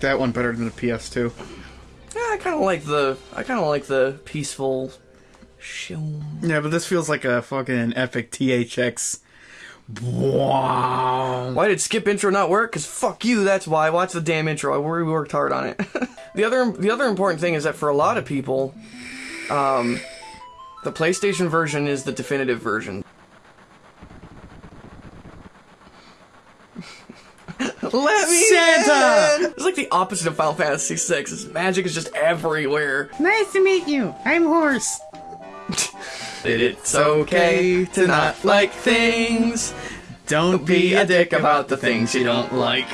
like that one better than the PS2. Yeah, I kind of like the I kind of like the peaceful. Yeah, but this feels like a fucking epic THX. Wow. Why did skip intro not work? Cause fuck you. That's why. Watch the damn intro. I worry we worked hard on it. the other the other important thing is that for a lot of people, um, the PlayStation version is the definitive version. Let me Santa! in! It's like the opposite of Final Fantasy VI. This magic is just everywhere. Nice to meet you. I'm Horse. It's okay to not like things. Don't Be a dick about the things you don't like.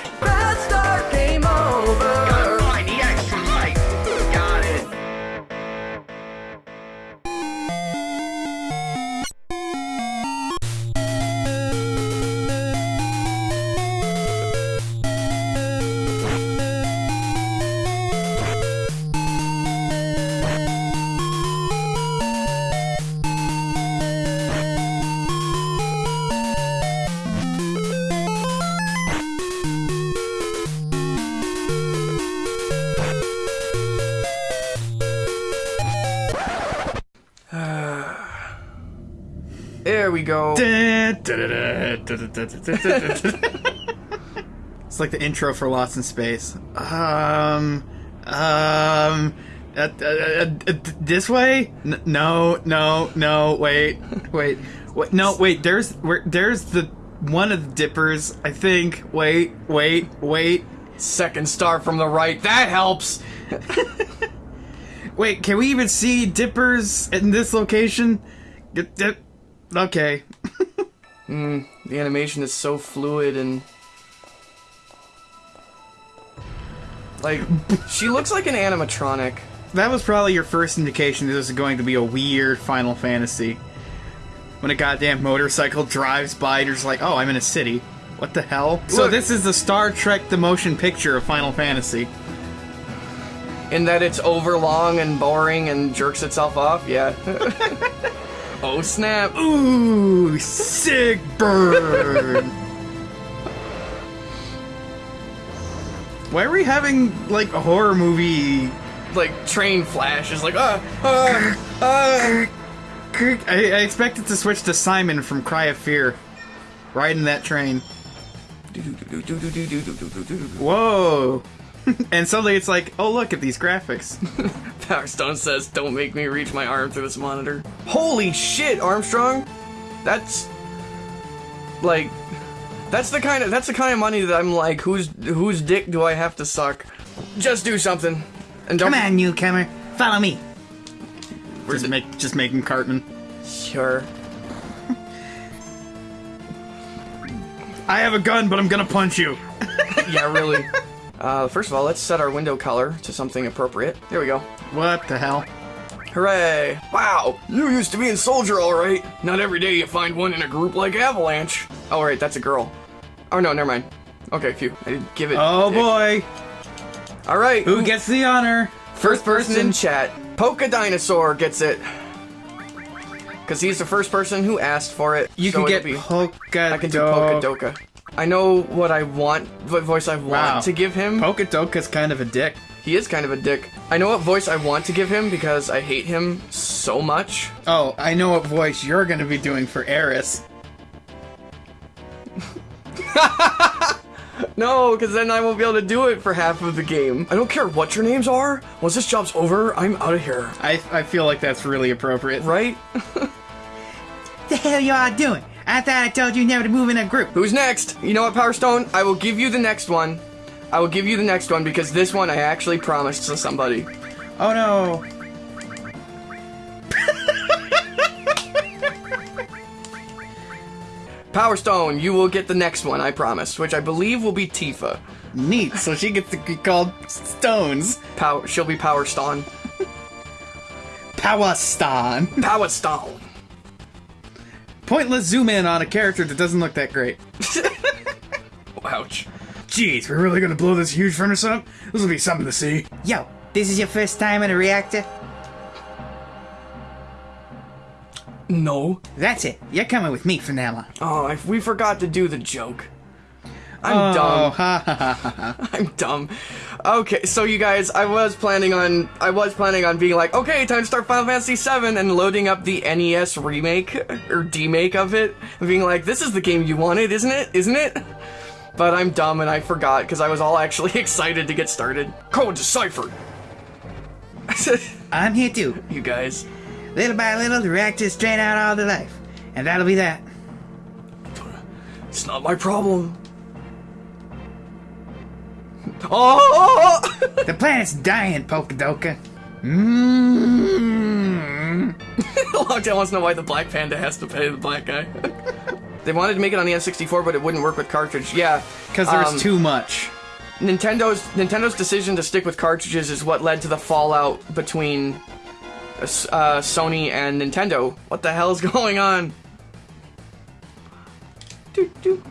it's like the intro for Lost in Space. Um, um, uh, uh, uh, uh, this way? N- no, no, no. Wait, wait, wait. No, wait. There's where there's the one of the dippers. I think. Wait, wait, wait. Second star from the right. That helps. Wait, can we even see dippers in this location? Get- get- The animation is so fluid and. Like, she looks like an animatronic. That was probably your first indication this is going to be a weird Final Fantasy. When a goddamn motorcycle drives by and you're just like, oh, I'm in a city. What the hell? So this is the Star Trek the motion picture of Final Fantasy. In that it's overlong and boring and jerks itself off, yeah. oh snap. Ooh, sick burn! Why are we having, like, a horror movie? Like, train flash is like, ah, ah, ah. I, I expected to switch to Simon from Cry of Fear. Riding that train. Whoa! and suddenly it's like, oh look at these graphics. Power Stone says, don't make me reach my arm through this monitor. Holy shit, Armstrong! That's. Like. That's the kind of that's the kind of money that I'm like, whose whose dick do I have to suck? Just do something, and don't. Come on, newcomer, follow me. Where's Just it? make just making Cartman. Sure. I have a gun, but I'm gonna punch you. Yeah, really. Uh, first of all, let's set our window color to something appropriate. There we go. What the hell? Hooray! Wow, you used to be a soldier, alright. Not every day you find one in a group like Avalanche. Oh, right, that's a girl. Oh, no, never mind. Okay, phew. I didn't give it. Oh boy, Alright, who gets the honor? First person in chat. Polka Dinosaur gets it. Because he's the first person who asked for it. You so can get be- Polka I can do Polka Doka. I know what I want, what voice I want Wow. to give him. Polka Doka's kind of a dick. he is kind of a dick. I know what voice I want to give him because I hate him so much. Oh, I know what voice you're gonna be doing for Aeris. No, because then I won't be able to do it for half of the game. I don't care what your names are. Once this job's over, I'm out of here. I, I feel like that's really appropriate. Right? the hell y'all doing? I thought I told you never to move in a group. Who's next? You know what, Power Stone? I will give you the next one. I will give you the next one because this one I actually promised to somebody. Oh no. Power Stone, you will get the next one, I promise, which I believe will be Tifa. Neat. So she gets to be called Stones. Power, she'll be Power Stone. Power Stone. Power Stone. Pointless zoom in on a character that doesn't look that great. Ouch. Jeez, we're really gonna blow this huge furnace up? This will be something to see. Yo, this is your first time in a reactor? No. That's it. You're coming with me from now on. Oh, I, we forgot to do the joke. I'm oh, dumb. I'm dumb. Okay, so you guys, I was planning on, I was planning on being like, okay, time to start Final Fantasy VII and loading up the NES remake or demake of it, and being like, this is the game you wanted, isn't it? Isn't it? But I'm dumb and I forgot because I was all actually excited to get started. Code deciphered. I said I'm here too. you guys. Little by little, the reactors drain out all the life. And that'll be that. It's not my problem. Oh! The planet's dying, Polkadoka. Mmm. Lockdown wants to know why the Black Panda has to pay the black guy. they wanted to make it on the N64, but it wouldn't work with cartridge. Yeah, Because there was um, too much. Nintendo's Nintendo's decision to stick with cartridges is what led to the fallout between uh, Sony and Nintendo. What the hell is going on? Doo, doo.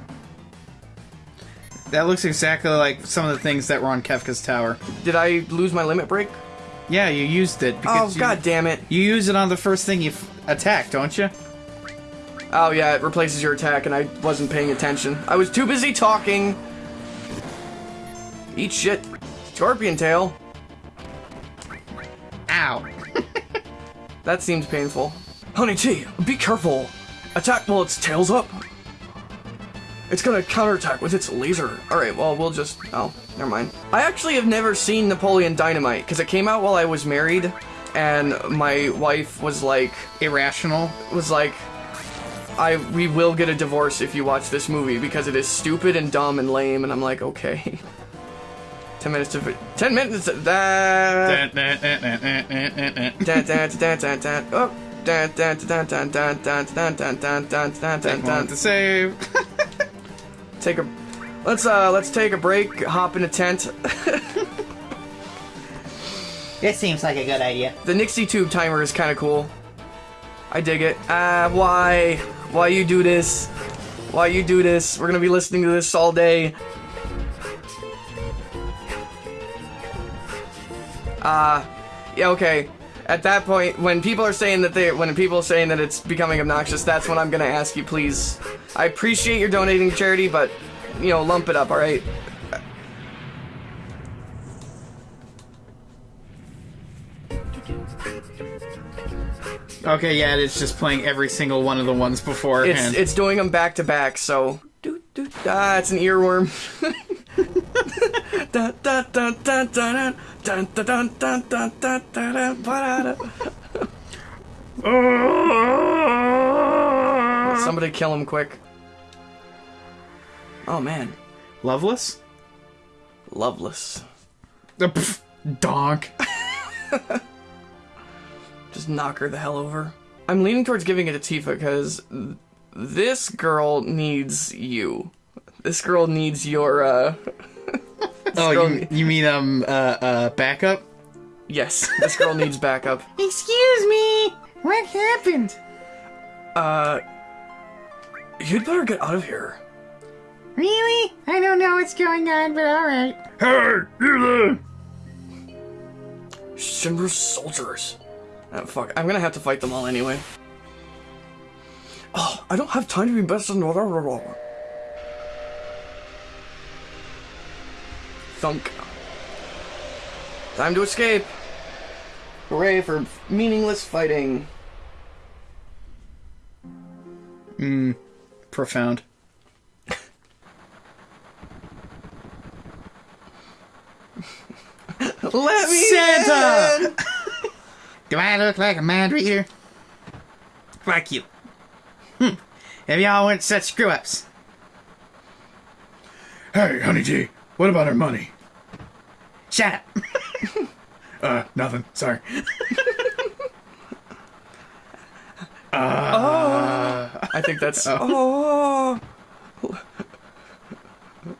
That looks exactly like some of the things that were on Kefka's tower. Did I lose my limit break? Yeah, you used it. Oh Because you, god damn it! You use it on the first thing you f- attack, don't you? Oh yeah, it replaces your attack, and I wasn't paying attention. I was too busy talking. Eat shit, scorpion tail. Ow. That seems painful. Honey T, be careful. Attack while its tail's up. It's gonna counterattack with its laser. Alright, well, we'll just... Oh, never mind. I actually have never seen Napoleon Dynamite, because it came out while I was married, and my wife was like... Irrational? Was like, I we will get a divorce if you watch this movie, because it is stupid and dumb and lame, and I'm like, okay. 10 minutes to... 10 minutes to... that. Oh. Take one to save. Take a let's uh let's take a break, hop in a tent. This seems like a good idea. The Nixie tube timer is kind of cool. I dig it. Ah, why? Why you do this? Why you do this? We're gonna be listening to this all day. Ah, yeah, okay. At that point, when people are saying that they, when people are saying that it's becoming obnoxious, that's when I'm gonna ask you, please. I appreciate your donating to charity, but you know, lump it up, all right? okay, yeah, it's just playing every single one of the ones It's beforehand. it's doing them back to back, so doo, doo, ah, it's an earworm. Somebody kill him quick. Oh man. Loveless? Loveless. Uh, pff, donk. Just knock her the hell over. I'm leaning towards giving it to Tifa because this girl needs you. This girl needs your, uh. Oh, girl- you, you mean, um, uh, uh, backup? yes, this girl needs backup. Excuse me! What happened? Uh, you'd better get out of here. Really? I don't know what's going on, but alright. Hey, you there? Shinra's soldiers. Oh, fuck, I'm gonna have to fight them all anyway. Oh, I don't have time to be best in order. Thunk. Time to escape. Hooray for meaningless fighting. Hmm. Profound. Let me Santa! in! Do I look like a mind reader? Fuck you. Hm. If y'all weren't such screw ups. Hey, Honey G, what about our money? Shut up. Uh, nothing. Sorry. Oh, I think that's. Oh.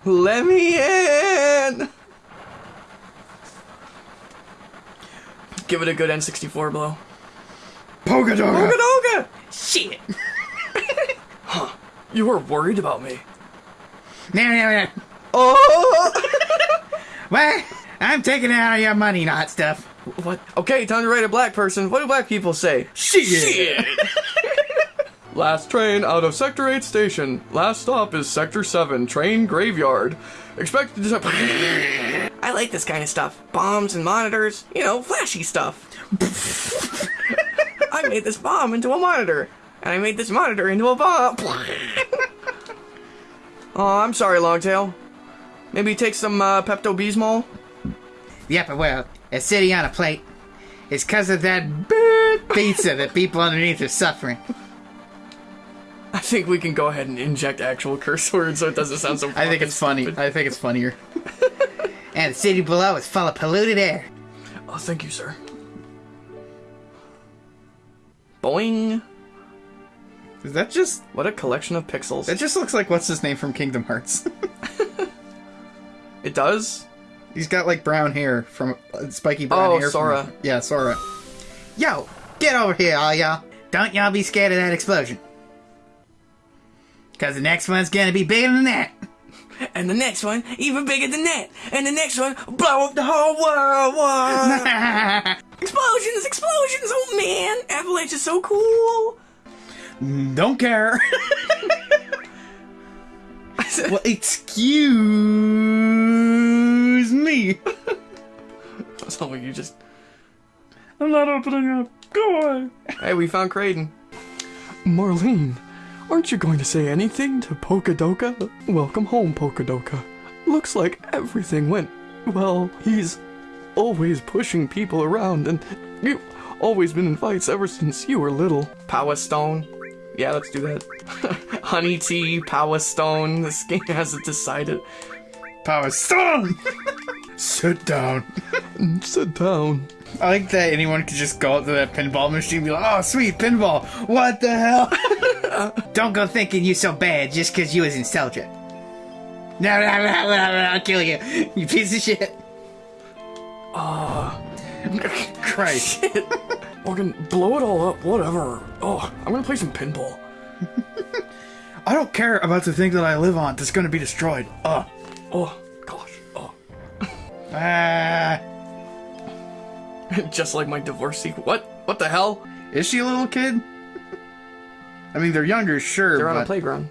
Let me in! Give it a good N64 blow. Polka Doga! Oga! Shit. You were worried about me. No, no, no. Oh! What? I'm taking it out of your money, not stuff. what? Okay, time to write a black person. What do black people say? Shit! Last train out of Sector 8 station. Last stop is Sector 7, train graveyard. Expected to... I like this kind of stuff. Bombs and monitors, you know, flashy stuff. I made this bomb into a monitor. And I made this monitor into a bomb. oh, I'm sorry, Longtail. Maybe take some uh, Pepto-Bismol? Yep, well, a city on a plate. It's because of that bad pizza that people underneath are suffering. I think we can go ahead and inject actual curse words so it doesn't sound so I think it's funny. I think it's funnier. And the city below is full of polluted air. Oh, thank you, sir. Boing. Is that just What a collection of pixels. that just looks like what's his name from Kingdom Hearts? it does? He's got like brown hair from uh, spiky brown Oh, hair. from- Sora. yeah, Sora. Yo, get over here, all y'all. Don't y'all be scared of that explosion. Because the next one's gonna be bigger than that. And the next one, even bigger than that. And the next one, blow up the whole world. Whoa. explosions, explosions. Oh man, Avalanche is so cool. Don't care. well, excuse me. So you just. I'm not opening up. Go away. Hey, we found Creighton. Marlene, aren't you going to say anything to Pokadoka? Welcome home, Pokadoka. Looks like everything went well. He's always pushing people around, and you've always been in fights ever since you were little. Power Stone. Yeah, let's do that. Honey Tea, Power Stone. This game hasn't decided. Power Stone. Sit down. Sit down. I like that anyone could just go up to that pinball machine and be like, "Oh, sweet pinball! What the hell?" Don't go thinking you so bad just because you was in Celtic. No, no, no, no, no, I'll kill you. You piece of shit. Ah. Christ. Morgan, blow it all up, whatever. Oh, I'm gonna play some pinball. I don't care about the thing that I live on that's going to be destroyed. Ugh. Oh. Oh. Ah. Just like my divorce sequel. What? What the hell? is she a little kid? I mean, they're younger, sure, They're on a but playground.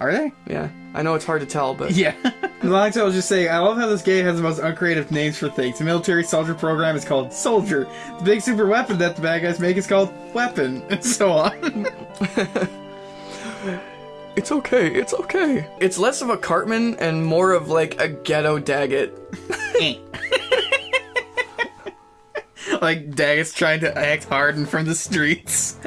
are they? Yeah, I know it's hard to tell, but Yeah. Long story. I was just saying, I love how this game has the most uncreative names for things. The military soldier program is called Soldier. The big super weapon that the bad guys make is called Weapon, and so on. it's okay. It's okay. It's less of a Cartman and more of like a ghetto Daggett. like Daggett's trying to act hard hardened from the streets.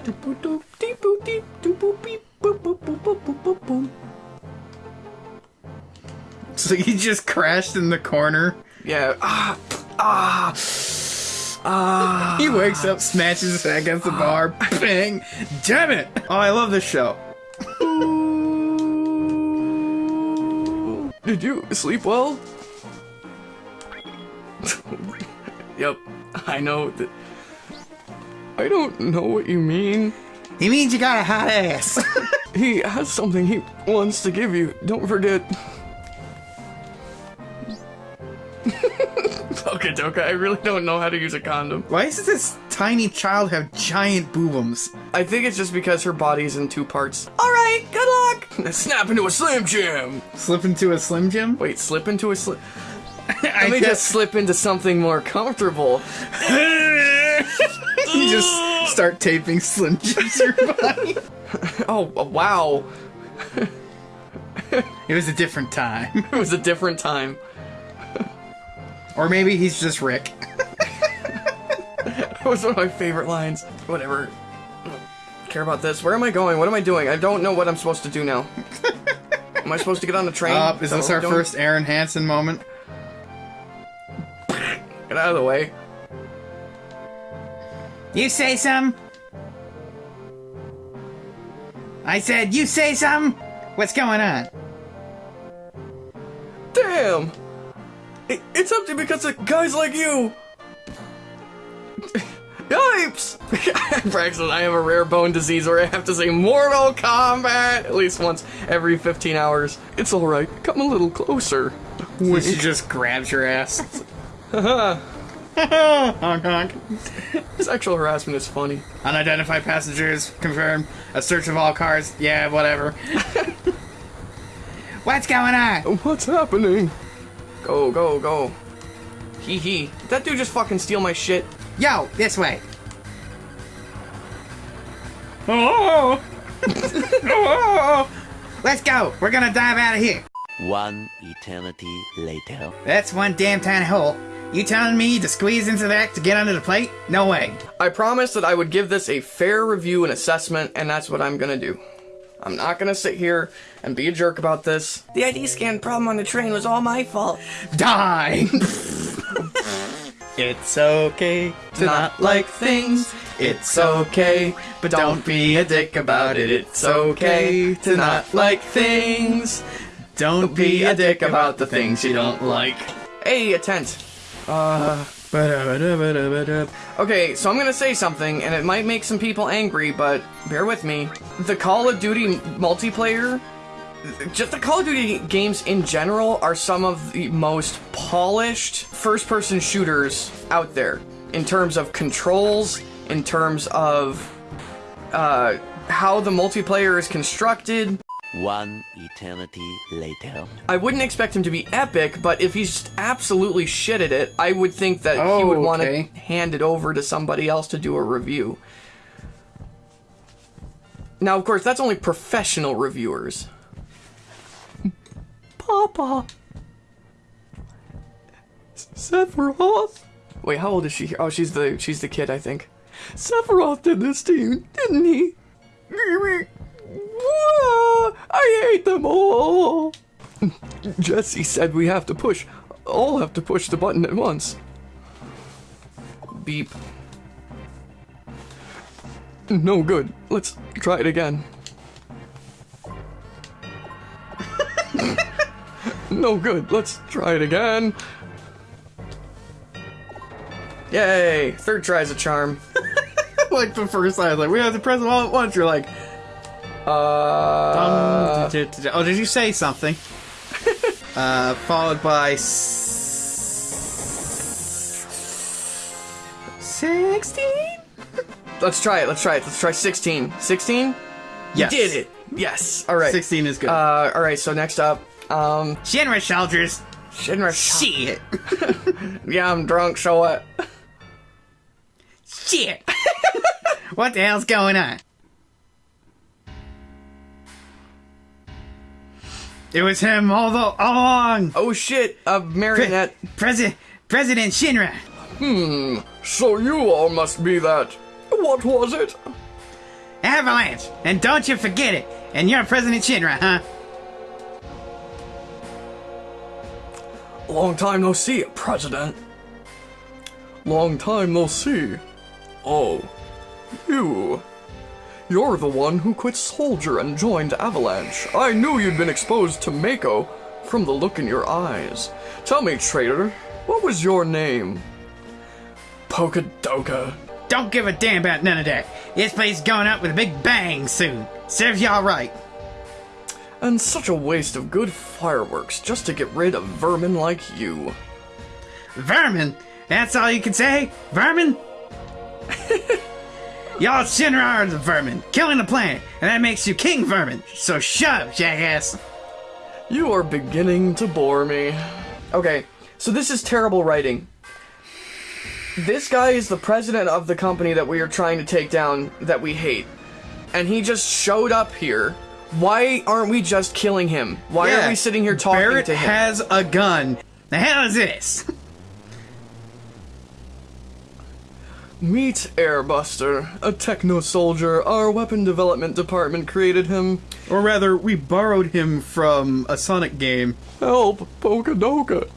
So he just crashed in the corner. Yeah. Ah. Ah. Ah. He wakes up, smashes his head against the bar. Bang! Damn it! Oh, I love this show. Did you sleep well? yep. I know that. I don't know what you mean. He means you got a hot ass. He has something he wants to give you. Don't forget. okay, Doka, I really don't know how to use a condom. Why does this tiny child have giant boobums? I think it's just because her body's in two parts. Alright, good luck! Snap into a Slim Jim! Slip into a Slim Jim? Wait, slip into a Slim. Let me just slip into something more comfortable. you just start taping Slim Jims your body. Oh, wow. It was a different time. It was a different time. Or maybe he's just Rick. That was one of my favorite lines. Whatever. Care about this. Where am I going? What am I doing? I don't know what I'm supposed to do now. am I supposed to get on the train? Uh, is this our first Aaron Hansen moment? Get out of the way. you say some? I said, you say some? What's going on? Damn! It, it's empty because of guys like you! Yipes! Braxton, I have a rare bone disease where I have to say Mortal Kombat at least once every 15 hours. It's alright, come a little closer. She just grabs your ass. honk honk. Sexual harassment is funny. Unidentified passengers confirmed. A search of all cars. Yeah, whatever. What's going on? What's happening? Go, go, go. Hee hee. Did that dude just fucking steal my shit? Yo, this way. Oh! oh! oh. oh, oh Let's go. We're gonna dive out of here. One eternity later. That's one damn tiny hole. You telling me to squeeze into that to get under the plate? No way. I promised that I would give this a fair review and assessment, and that's what I'm gonna do. I'm not gonna sit here and be a jerk about this. The ID scan problem on the train was all my fault. Die! it's okay to not like things. It's okay, but don't be a dick about it. It's okay to not like things. Don't be a dick about the things you don't like. Hey, a tent. Uh. Okay, so I'm gonna say something, and it might make some people angry, but bear with me. The Call of Duty multiplayer, just the Call of Duty games in general, are some of the most polished first person shooters out there in terms of controls, in terms of uh, how the multiplayer is constructed. One eternity later. I wouldn't expect him to be epic, but if he's just absolutely shit at it, I would think that he Oh, would want to okay. hand it over to somebody else to do a review. Now, of course, that's only professional reviewers. Papa. Sephiroth. Wait, how old is she? Oh, she's the she's the kid, I think. Sephiroth did this to you, didn't he? I hate them all. Jesse said we have to push. All have to push the button at once. Beep. No good. Let's try it again. no good. Let's try it again. Yay! Third try's a charm. like the first time, like, we have to press them all at once. You're like, Uh, oh, did you say something? uh, followed by s- sixteen. let's try it. Let's try it. Let's try 16. 16? Yes, Did it. Yes. All right. Sixteen is good. Uh, all right. So next up, um, Shinra soldiers. Shinra. Shit. Yeah, I'm drunk. So what? Shit. what the hell's going on? It was him all the all along. Oh shit! A marionette. President President Shinra. Hmm. So you all must be that. What was it? Avalanche. And don't you forget it. And you're President Shinra, huh? Long time no see, President. Long time no see. Oh, you. You're the one who quit Soldier and joined Avalanche. I knew you'd been exposed to Mako from the look in your eyes. Tell me, traitor, what was your name? Pokadoka. Don't give a damn about none of that. This place is going up with a big bang soon. Serves y'all right. And such a waste of good fireworks just to get rid of vermin like you. Vermin? That's all you can say? Vermin? Y'all Shinra are the vermin, killing the planet, and that makes you King Vermin. So shut up, jackass. You are beginning to bore me. Okay, so this is terrible writing. This guy is the president of the company that we are trying to take down that we hate. And he just showed up here. Why aren't we just killing him? Why are we sitting here talking Barrett to him? He has a gun. The hell is this? Meet Airbuster, a techno soldier. Our weapon development department created him. Or rather, we borrowed him from a Sonic game. Help, Pokadoka.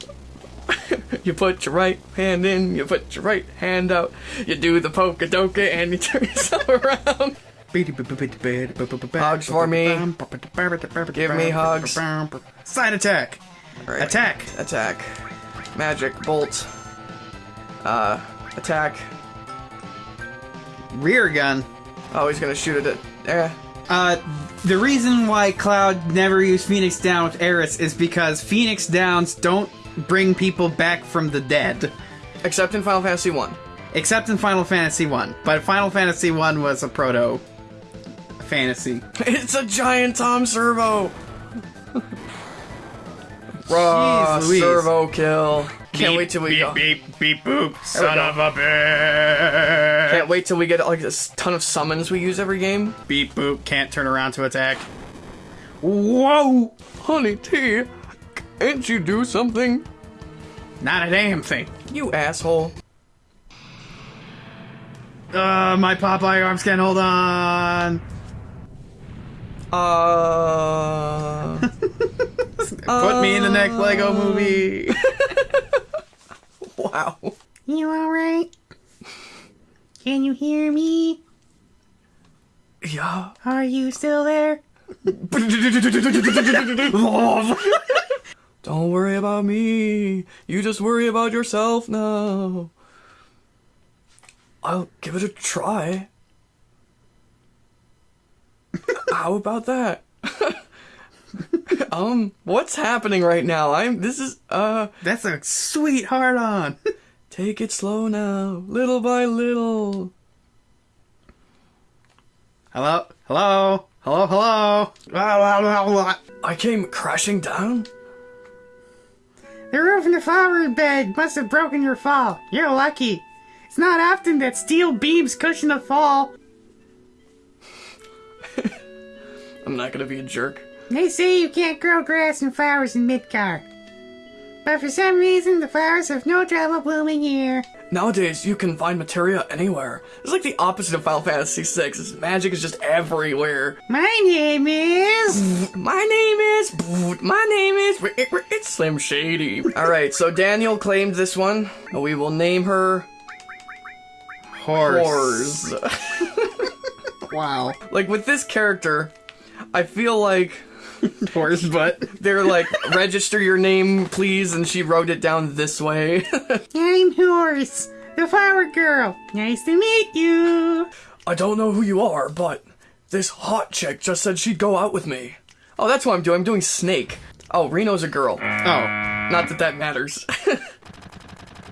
you put your right hand in, you put your right hand out, you do the Pokadoka, and you turn yourself around. Hugs for me. Give me hugs. Side attack. Alright. Attack. Attack. Magic bolt. Uh, attack. Rear gun. Oh, he's gonna shoot at it. Eh. Uh, the reason why Cloud never used Phoenix Down with Aeris is because Phoenix Downs don't bring people back from the dead. Except in Final Fantasy 1. except in Final Fantasy One. But Final Fantasy One was a proto fantasy. It's a giant Tom Servo! Raw Louise. servo kill. Can't Beep, wait till we beep, go. beep beep boop. Son of a bitch. Can't wait till we get like this ton of summons we use every game. Beep boop. Can't turn around to attack. Whoa! Honey T, can't you do something? Not a damn thing. You asshole. Uh, my Popeye arms can't hold on. Uh. Put me in the next Lego oh. movie. wow. You alright? Can you hear me? Yeah. Are you still there? Don't worry about me. You just worry about yourself now. I'll give it a try. How about that? Um, what's happening right now? I'm this is uh That's a sweet hard on. take it slow now, little by little. Hello? Hello? Hello? Hello? I came crashing down. The roof in the flower bed must have broken your fall. You're lucky. It's not often that steel beams cushion a fall. I'm not gonna be a jerk. They say you can't grow grass and flowers in Midgar. But for some reason, the flowers have no trouble blooming here. Nowadays, you can find materia anywhere. It's like the opposite of Final Fantasy VI. It's magic is just everywhere. My name is. My name is. My name is. It's Slim Shady. All right, so Daniel claimed this one. We will name her Horse. Horse. Wow. like with this character, I feel like Horse butt. they're like register your name, please, and she wrote it down this way. I'm Horse, the flower girl. Nice to meet you. I don't know who you are, but this hot chick just said she'd go out with me. Oh, that's what I'm doing. I'm doing Snake. Oh, Reno's a girl. Oh. Not that that matters.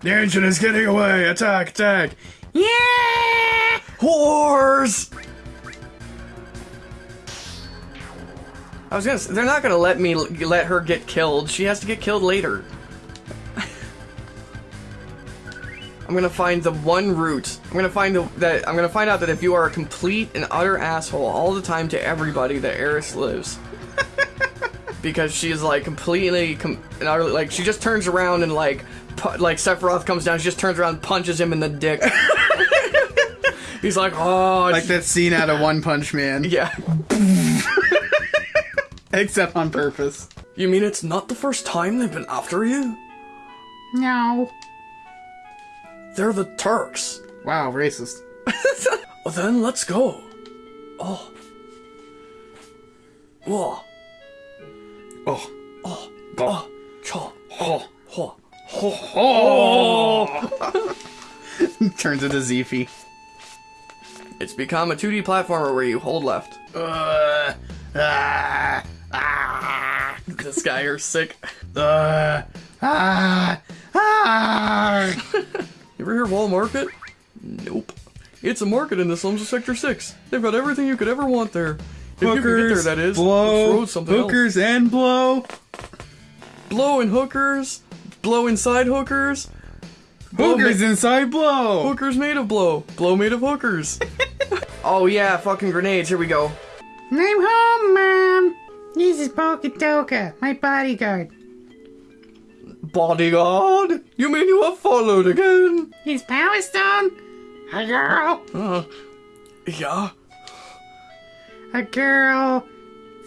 The engine is getting away. Attack, attack. Yeah! Whores! I was gonna. they're not gonna let me let her get killed. She has to get killed later. I'm gonna find the one route. I'm gonna find the, that. I'm gonna find out that if you are a complete and utter asshole all the time to everybody, that Aeris lives. because she is like completely com- and utterly, like she just turns around and like like Sephiroth comes down. She just turns around, and punches him in the dick. He's like, oh, Like that scene out of One Punch Man. yeah. Except on purpose. You mean it's not the first time they've been after you? No. They're the Turks. Wow, racist. Well, then let's go. Oh. Whoa. Oh. Oh. Oh. Cha. Oh. Ho. Oh. Turns into Zeefy. It's become a 2D platformer where you hold left. Uh, ah, ah, This guy are sick. uh, ah, ah. You ever hear Wall Market? Nope. It's a market in the slums of Sector 6. They've got everything you could ever want there. If you can get there, Hookers, that is. blow, Let's else. hookers and blow, Blow and hookers. Blow inside hookers. Blow hookers ma- inside blow. Hookers made of blow. Blow made of hookers. oh yeah, fucking grenades. Here we go. I'm home, Mom. This is Poketoka, my bodyguard. Bodyguard? You mean you were followed again? Is Power Stone a girl? Uh, yeah. A girl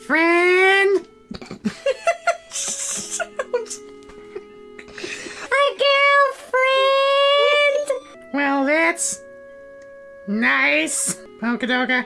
friend? Sounds. A girlfriend? Well, that's nice. Poketoka.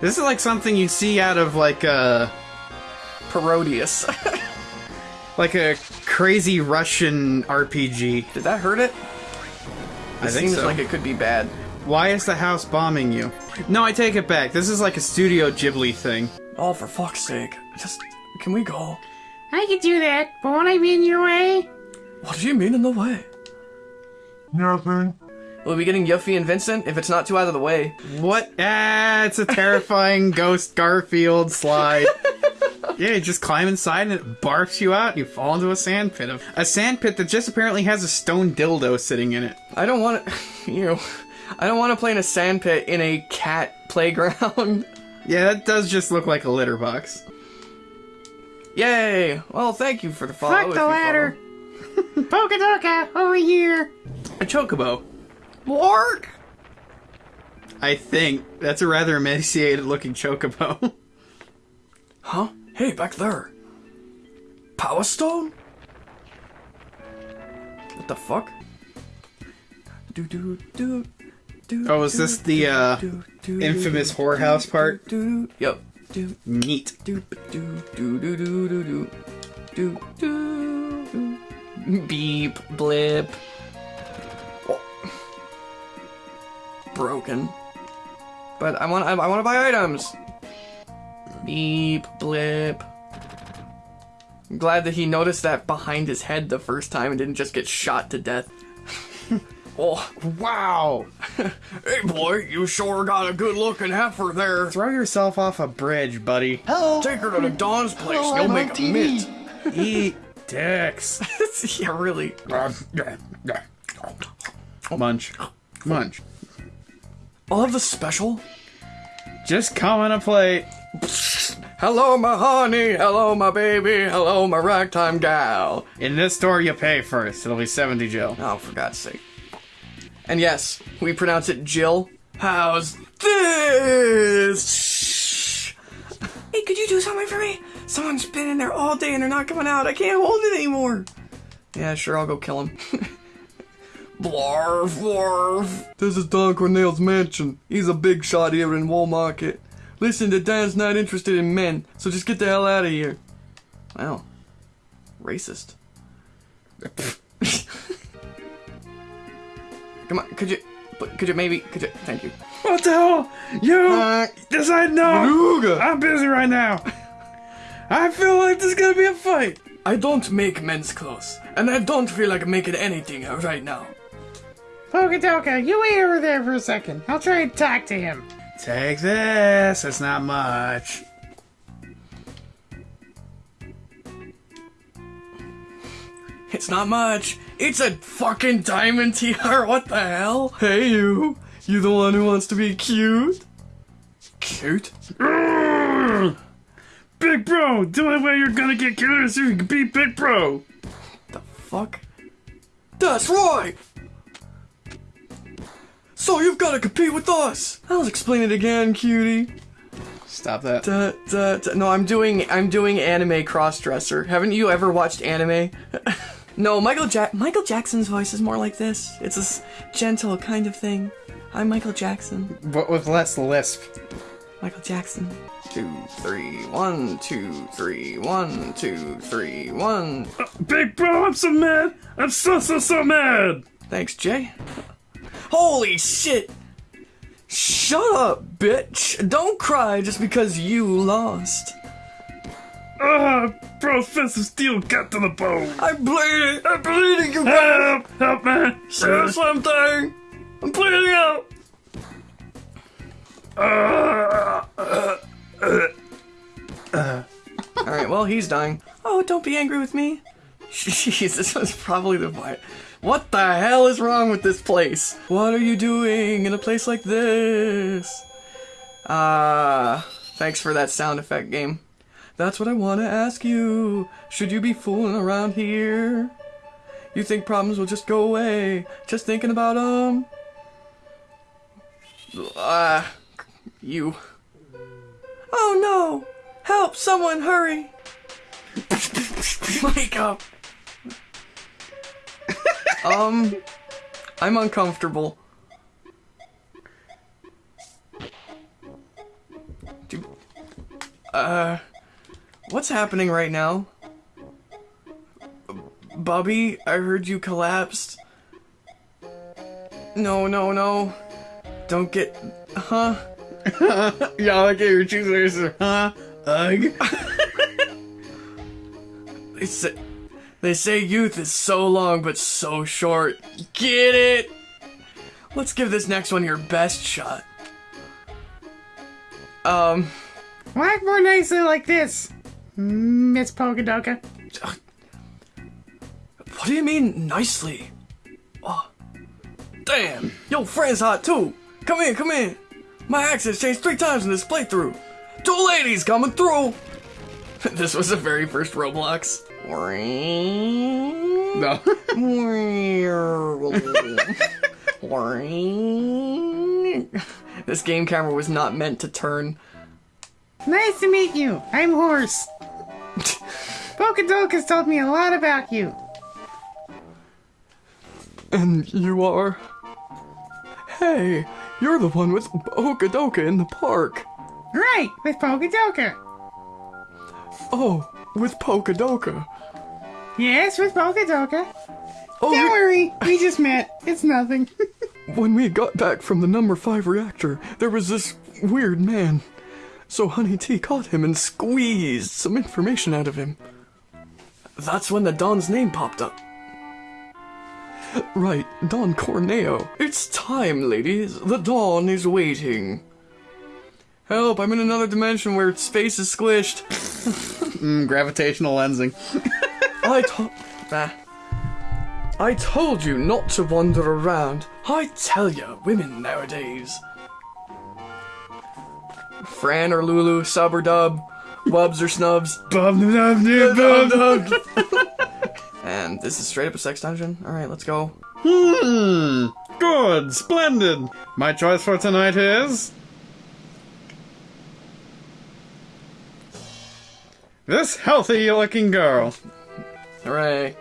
This is like something you'd see out of like a Parodius. like a crazy Russian RPG. Did that hurt it? I It think seems so. like it could be bad. Why is the house bombing you? No, I take it back. This is like a Studio Ghibli thing. Oh, for fuck's sake. Just, can we go? I could do that, but won't I be in your way? What do you mean in the way? Nothing. Will we be getting Yuffie and Vincent if it's not too out of the way? What? Ah, it's a terrifying ghost Garfield slide. yeah, you just climb inside and it barfs you out. And you fall into a sand pit. Of, a sand pit that just apparently has a stone dildo sitting in it. I don't want to. You. Know, I don't want to play in a sand pit in a cat playground. Yeah, that does just look like a litter box. Yay! Well, thank you for the follow. Fuck the ladder. Pokadoka, over here. A chocobo. Follow. I think that's a rather emaciated looking chocobo. Huh? Hey, back there. Power Stone? What the fuck? Do do do. do Oh, is this the, uh, infamous whorehouse part? Yep. Neat. do do do do do do do do. Beep blip. Broken. But I want I, I want to buy items. Beep blip. I'm glad that he noticed that behind his head the first time and didn't just get shot to death. oh, Wow! hey boy, you sure got a good looking heifer there. Throw yourself off a bridge, buddy. Hello. Take her to the Don's place. Hello, You'll I'm make a TV. mint. Eat dicks. yeah, really. Uh, Munch. Munch. I'll have the special. Just come on a plate. Hello, my honey. Hello, my baby. Hello, my ragtime gal. In this store, you pay first. It'll be 70 Jill. Oh, for God's sake. And yes, we pronounce it Jill. How's this? Hey, could you do something for me? Someone's been in there all day and they're not coming out. I can't hold it anymore. Yeah, sure, I'll go kill him. blarf, blarf. This is Don Corneo's mansion. He's a big shot here in Wall Market. Listen, the Dan's not interested in men, so just get the hell out of here. Wow. Racist. Come on, could you, but could you maybe, could you, thank you. What the hell? You Uh, decide no. Beluga. I'm busy right now. I feel like there's gonna be a fight. I don't make men's clothes, and I don't feel like making anything right now. Pokadoka, you wait over there for a second. I'll try and talk to him. Take this. It's not much. It's not much. It's a fucking diamond tiara. What the hell? Hey, you. You the one who wants to be cute? Cute? Big bro, the only way you're gonna get cuter is if you can beat Big bro. The fuck? That's right! So you've gotta compete with us! I'll explain it again, cutie. Stop that. Da, da, da. No, I'm doing I'm doing anime crossdresser. Haven't you ever watched anime? no, Michael Jack Michael Jackson's voice is more like this. It's this gentle kind of thing. I'm Michael Jackson. But with less lisp. Michael Jackson. Two, three, one, two, three, one, two, three, one. Uh, Big bro, I'm so mad. I'm so so so mad. Thanks, Jay. Holy shit! Shut up, bitch! Don't cry just because you lost. Ah, of steel got to the bone. I'm bleeding! I'm bleeding, you guys! Help, help, man. Say something! I'm bleeding out! Alright, well, he's dying. Oh, don't be angry with me. Jeez, this was probably the. What the hell is wrong with this place? What are you doing in a place like this? Ah, thanks for that sound effect game. That's what I want to ask you. Should you be fooling around here? You think problems will just go away just thinking about them? Ah, you. Oh no! Help! Someone hurry! Wake up. Um, I'm uncomfortable. Uh, what's happening right now? Bubby, I heard you collapsed. No, no, no. Don't get, huh? Yeah, I like your choosers. Huh? Ugh. Say, they say youth is so long but so short. Get it? Let's give this next one your best shot. Um, Walk more nicely like this, Miss Polkadoka. what do you mean nicely? Oh, damn, Yo, friend's hot too. Come in, come in. My accent's changed three times in this playthrough. Two ladies coming through. this was the very first Roblox. No. this game camera was not meant to turn. Nice to meet you. I'm Horse. Polkadoka's told me a lot about you. And you are? Hey, you're the one with Okadoka in the park. Right, with Polkadoka. Oh, with Pokadoka. Yes, with Polkadoka. Oh, Don't we- worry, we just met. It's nothing. when we got back from the number five reactor, there was this weird man. So Honey T caught him and squeezed some information out of him. That's when the Don's name popped up. Right, Don Corneo. It's time, ladies. The Don is waiting. Help, I'm in another dimension where space is squished. Mm, gravitational lensing. I told. Ah. I told you not to wander around. I tell ya, women nowadays. Fran or Lulu, sub or dub, wubs or snubs. Bum, dum, dum, bum. And this is straight up a sex dungeon. Alright, let's go. Hmm. Good. Splendid. My choice for tonight is. This healthy looking girl. Hooray.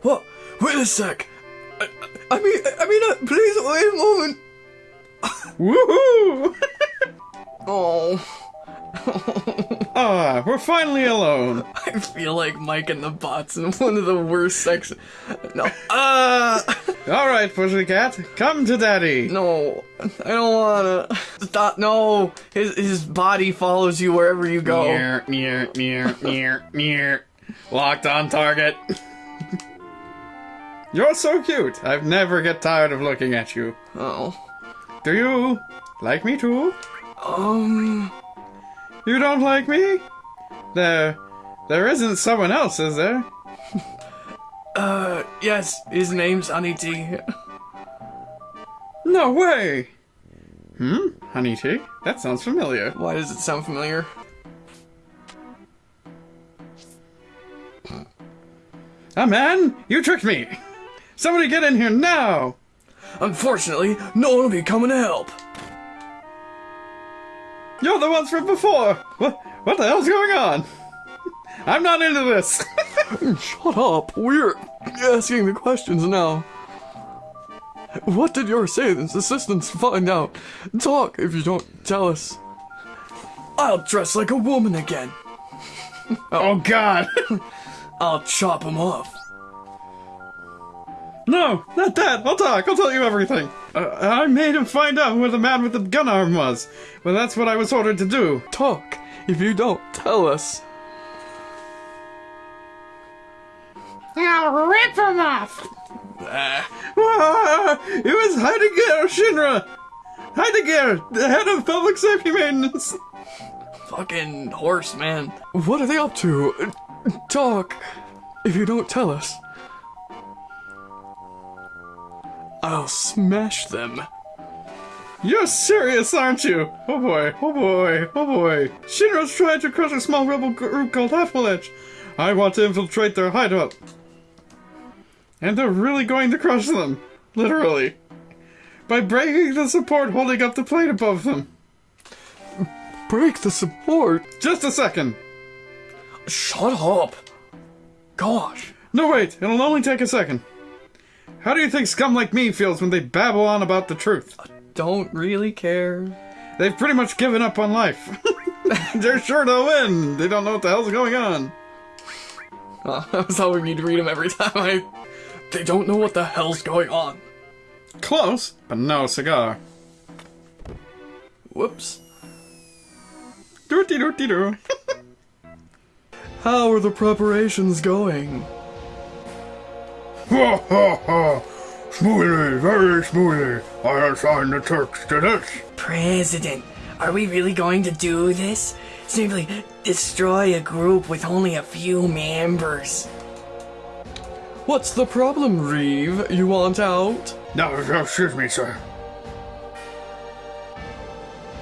What? Wait a sec. I, I mean, I mean, uh, please wait a moment. Woohoo! Oh, ah, we're finally alone. I feel like Mike and the Bots in one of the worst sex. No. Uh. All right, pussycat, come to daddy. No, I don't wanna. Stop. No, his his body follows you wherever you go. Near, near, near, near, near. Locked on target. You're so cute. I've never get tired of looking at you. Oh. Do you like me too? Um. You don't like me? There, there isn't someone else, is there? Uh. Yes, his name's Honey T. No way. Hmm, honey tea. That sounds familiar. Why does it sound familiar? Ah, man, you tricked me. Somebody get in here now. Unfortunately, no one will be coming to help. You're the ones from before. What? What the hell's going on? I'm not into this. Shut up. We're asking the questions now. What did your Satan's assistants find out? Talk if you don't tell us. I'll dress like a woman again. oh God. I'll chop him off. No, not that. I'll talk. I'll tell you everything. Uh, I made him find out who the man with the gun arm was. Well, that's what I was ordered to do. Talk if you don't tell us. I'll rip him off. Ah, it was Heidegger Shinra. Heidegger, the head of public safety maintenance. Fucking horse, man. What are they up to? Talk if you don't tell us. I'll smash them. You're serious, aren't you? Oh boy, oh boy, oh boy. Shinra's trying to crush a small rebel group called Avalanche. I want to infiltrate their hideout. And they're really going to crush them. Literally. By breaking the support holding up the plate above them. Break the support. Just a second. Shut up. gosh. No, wait, it'll only take a second. How do you think scum like me feels when they babble on about the truth? I don't really care. They've pretty much given up on life. They're sure to win. They don't know what the hell's going on. Oh, I was hoping you'd read them every time I. They don't know what the hell's going on. Close, but no cigar. Whoops. Doody doody doo. How are the preparations going? Ha ha ha! Smoothly, very smoothly. I assign the Turks to this. President, are we really going to do this? Simply destroy a group with only a few members. What's the problem, Reeve? You want out? No, no, excuse me, sir.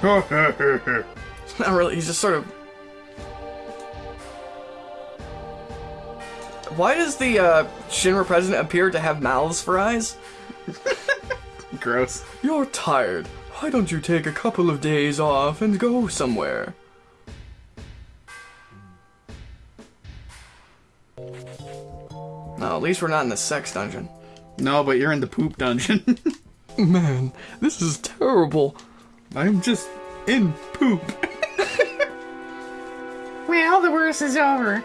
Ha ha ha ha. Not really, he's just sort of. Why does the uh, Shinra president appear to have mouths for eyes? Gross. You're tired. Why don't you take a couple of days off and go somewhere? No, at least we're not in the sex dungeon. No, but you're in the poop dungeon. Man, this is terrible. I'm just in poop. Well, the worst is over.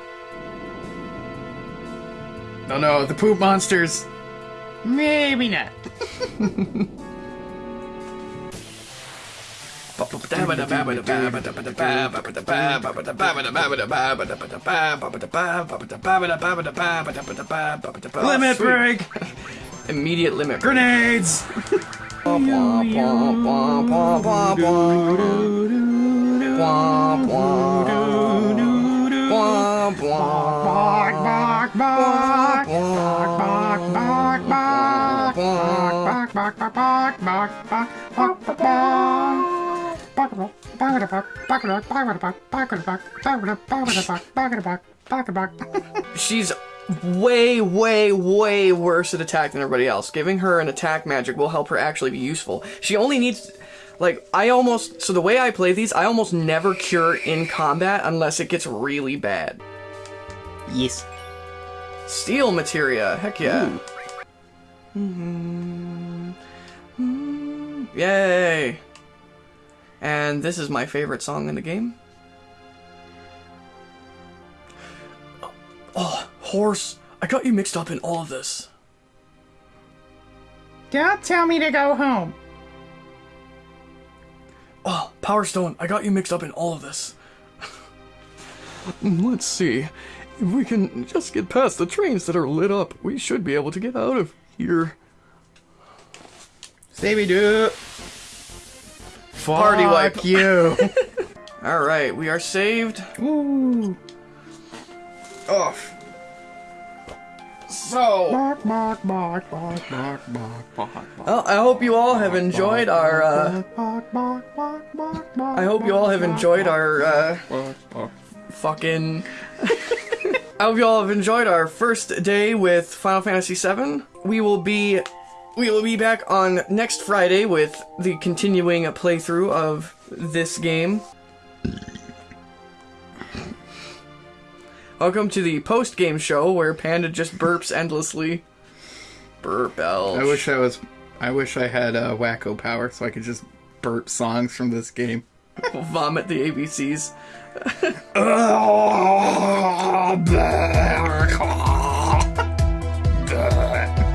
Oh no, the poop monsters. Maybe not. Limit break. Immediate limit. break. Grenades. Bark, bark, bark. Bark, bark. Bark, bark, bark, bark, bark, bark, bark, bark. She's way, way, way worse at attack than everybody else. Giving her an attack magic will help her actually be useful. She only needs. Like, I almost. So, the way I play these, I almost never cure in combat unless it gets really bad. Yes. Steal materia, heck yeah. Mhm. Mm, Yay! And this is my favorite song in the game. Oh, horse! I got you mixed up in all of this. Don't tell me to go home. Oh, Power Stone, I got you mixed up in all of this. Let's see. If we can just get past the trains that are lit up, we should be able to get out of here. Savvy do. Party wipe. You. Alright, we are saved. Woo. Off. So, Bark, bark, bark, bark, bark, bark, bark, well, I hope you all have enjoyed our, uh. I hope you all have enjoyed our, uh, fucking. I hope you all have enjoyed our first day with Final Fantasy VII. We will be, we will be back on next Friday with the continuing playthrough of this game. Welcome to the post game show where Panda just burps endlessly. Burp belch. I wish I was. I wish I had a wacko power so I could just burp songs from this game. vomit the ABCs.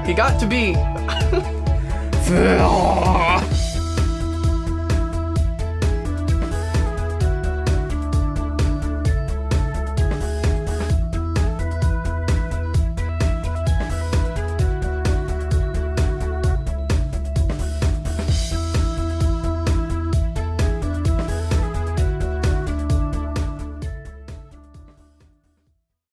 You got to be.